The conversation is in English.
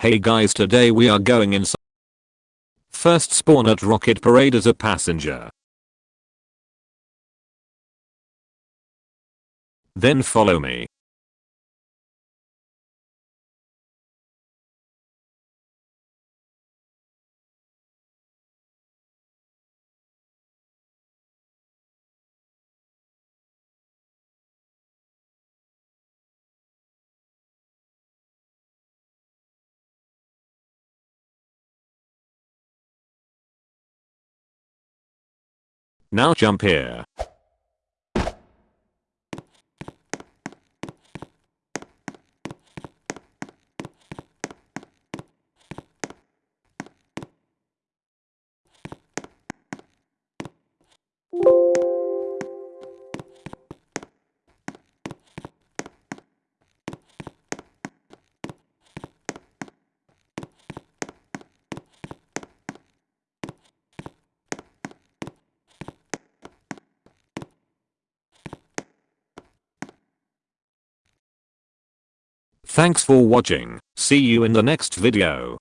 Hey guys today we are going inside. First spawn at Rocket Parade as a passenger. Then follow me. Now jump here. Thanks for watching, see you in the next video.